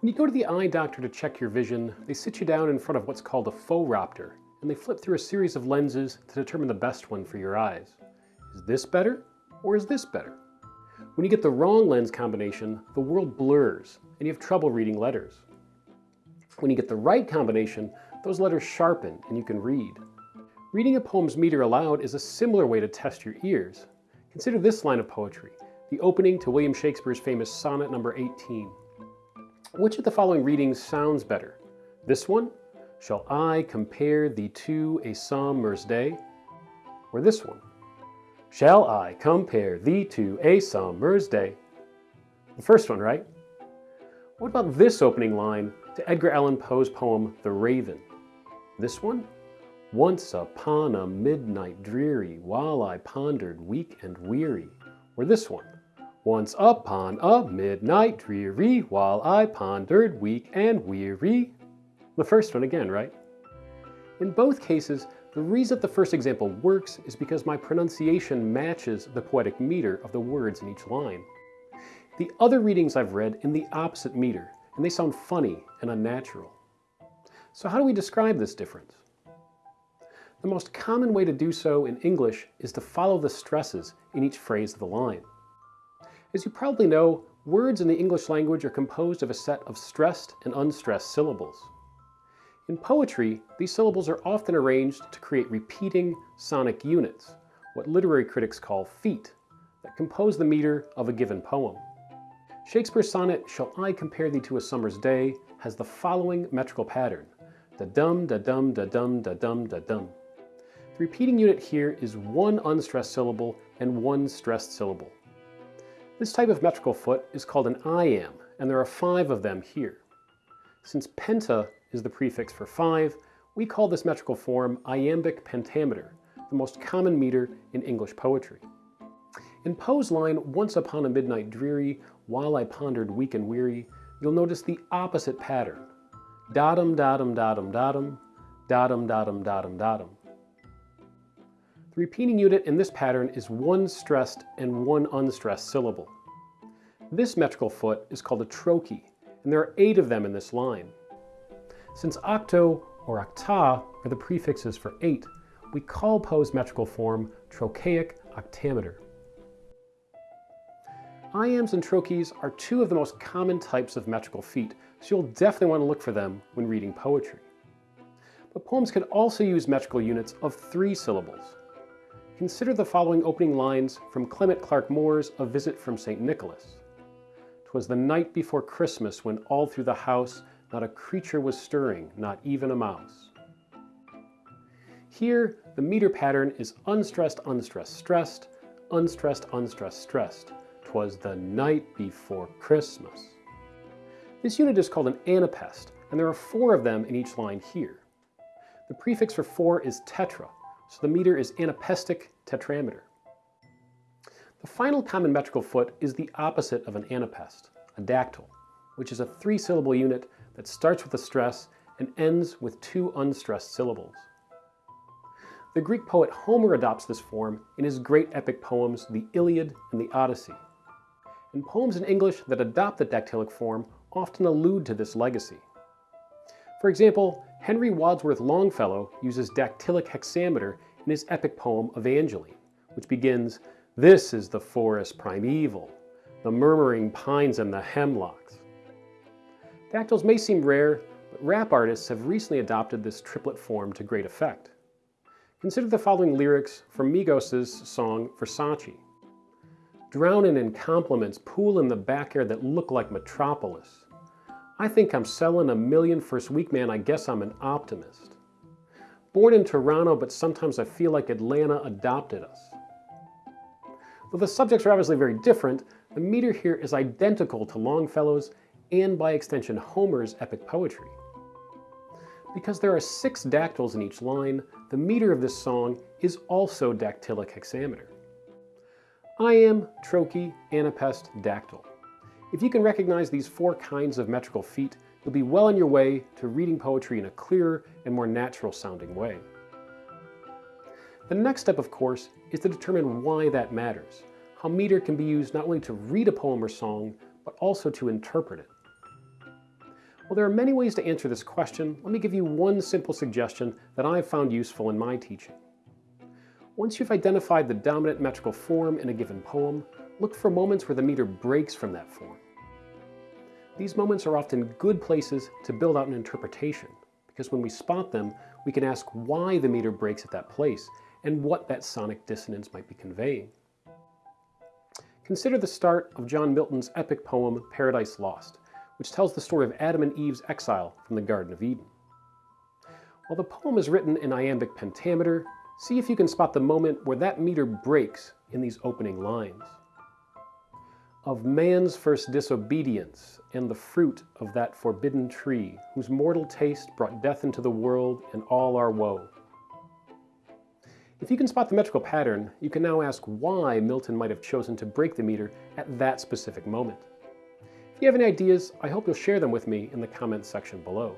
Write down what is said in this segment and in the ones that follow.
When you go to the eye doctor to check your vision, they sit you down in front of what's called a phoropter, and they flip through a series of lenses to determine the best one for your eyes. Is this better, or is this better? When you get the wrong lens combination, the world blurs, and you have trouble reading letters. When you get the right combination, those letters sharpen and you can read. Reading a poem's meter aloud is a similar way to test your ears. Consider this line of poetry, the opening to William Shakespeare's famous sonnet number 18. Which of the following readings sounds better? This one? Shall I compare thee to a summer's day? Or this one? Shall I compare thee to a summer's day? The first one, right? What about this opening line to Edgar Allan Poe's poem, The Raven? This one? Once upon a midnight dreary, while I pondered weak and weary. Or this one? Once upon a midnight dreary, while I pondered weak and weary. The first one again, right? In both cases, the reason the first example works is because my pronunciation matches the poetic meter of the words in each line. The other readings I've read in the opposite meter, and they sound funny and unnatural. So how do we describe this difference? The most common way to do so in English is to follow the stresses in each phrase of the line. As you probably know, words in the English language are composed of a set of stressed and unstressed syllables. In poetry, these syllables are often arranged to create repeating sonic units, what literary critics call feet, that compose the meter of a given poem. Shakespeare's sonnet, Shall I Compare Thee to a Summer's Day, has the following metrical pattern. Da-dum, da-dum, da-dum, da-dum, da-dum. The repeating unit here is one unstressed syllable and one stressed syllable. This type of metrical foot is called an iamb, and there are five of them here. Since penta is the prefix for five, we call this metrical form iambic pentameter, the most common meter in English poetry. In Poe's line, Once upon a midnight dreary, while I pondered weak and weary, you'll notice the opposite pattern. Dottum, dottum, dottum, dottum, dottum, dottum, dottum, dottum. Repeating unit in this pattern is one stressed and one unstressed syllable. This metrical foot is called a trochee, and there are eight of them in this line. Since octo or octa are the prefixes for eight, we call Poe's metrical form trochaic octameter. Iambs and trochees are two of the most common types of metrical feet, so you'll definitely want to look for them when reading poetry. But poems can also use metrical units of three syllables. Consider the following opening lines from Clement Clarke Moore's A Visit from St. Nicholas. "'Twas the night before Christmas when all through the house not a creature was stirring, not even a mouse. Here, the meter pattern is unstressed, unstressed, stressed, unstressed, unstressed, stressed. Twas the night before Christmas. This unit is called an anapest, and there are four of them in each line here. The prefix for four is tetra, so the meter is anapestic tetrameter. The final common metrical foot is the opposite of an anapest, a dactyl, which is a three-syllable unit that starts with a stress and ends with two unstressed syllables. The Greek poet Homer adopts this form in his great epic poems The Iliad and the Odyssey. And poems in English that adopt the dactylic form often allude to this legacy. For example, Henry Wadsworth Longfellow uses dactylic hexameter in his epic poem Evangeline, which begins, This is the forest primeval, the murmuring pines and the hemlocks. Dactyls may seem rare, but rap artists have recently adopted this triplet form to great effect. Consider the following lyrics from Migos' song Versace. Drowning in compliments, pool in the back air that look like Metropolis. I think I'm selling a million first week, man, I guess I'm an optimist. Born in Toronto, but sometimes I feel like Atlanta adopted us. Though the subjects are obviously very different, the meter here is identical to Longfellow's and by extension Homer's epic poetry. Because there are six dactyls in each line, the meter of this song is also dactylic hexameter. Iamb, trochee, anapest, dactyl. If you can recognize these four kinds of metrical feet, you'll be well on your way to reading poetry in a clearer and more natural sounding way. The next step, of course, is to determine why that matters, how meter can be used not only to read a poem or song, but also to interpret it. Well, there are many ways to answer this question. Let me give you one simple suggestion that I've found useful in my teaching. Once you've identified the dominant metrical form in a given poem, look for moments where the meter breaks from that form. These moments are often good places to build out an interpretation, because when we spot them, we can ask why the meter breaks at that place and what that sonic dissonance might be conveying. Consider the start of John Milton's epic poem Paradise Lost, which tells the story of Adam and Eve's exile from the Garden of Eden. While the poem is written in iambic pentameter, see if you can spot the moment where that meter breaks in these opening lines. Of man's first disobedience and the fruit of that forbidden tree, whose mortal taste brought death into the world and all our woe. If you can spot the metrical pattern, you can now ask why Milton might have chosen to break the meter at that specific moment. If you have any ideas, I hope you'll share them with me in the comments section below.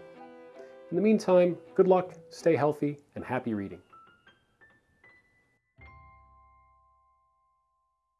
In the meantime, good luck, stay healthy, and happy reading.